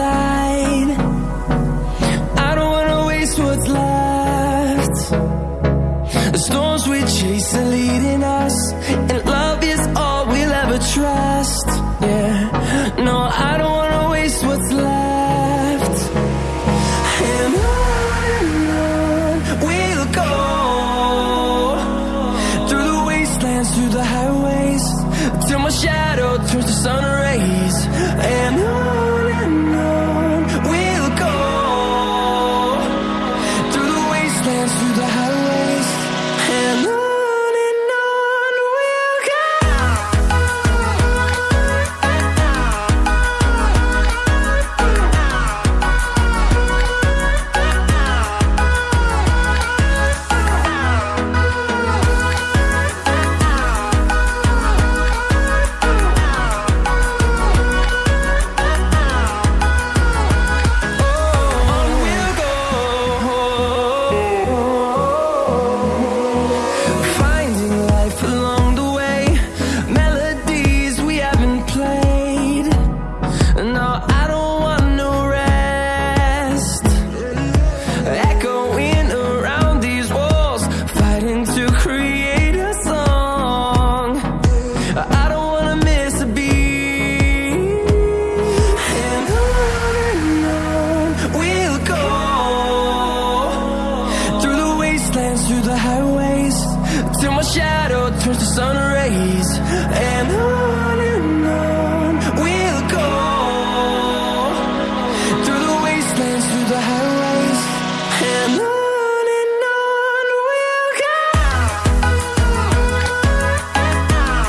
side. I don't wanna waste what's left. The storms we chase are leading us, and love is all we'll ever trust. Yeah, no, I don't wanna waste what's left. And on and on we'll go through the wastelands, through the highways, till my shadow turns to sun rays. And on shadow turns to sun rays. And